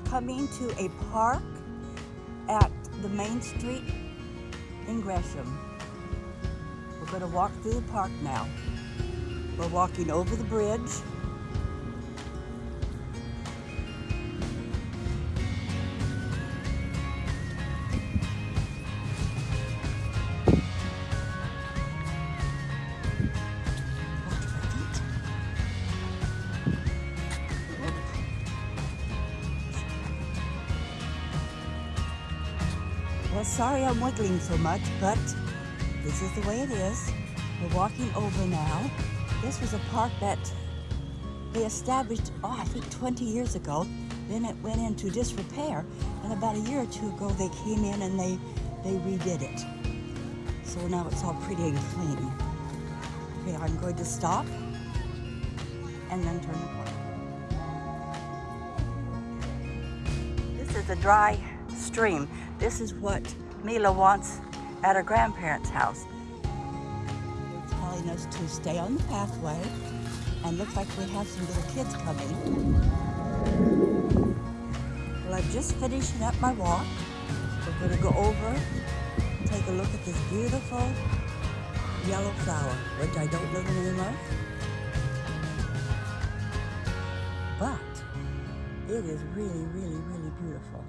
coming to a park at the main street in Gresham. We're going to walk through the park now. We're walking over the bridge. Well, sorry I'm wiggling so much, but this is the way it is. We're walking over now. This was a park that they established, oh, I think 20 years ago. Then it went into disrepair, and about a year or two ago, they came in and they, they redid it. So now it's all pretty and clean. Okay, I'm going to stop and then turn the corner. This is a dry stream. This is what Mila wants at her grandparents' house. They're telling us to stay on the pathway and looks like we have some little kids coming. Well, I'm just finishing up my walk. We're to go over, take a look at this beautiful yellow flower, which I don't know the name of. But it is really, really, really beautiful.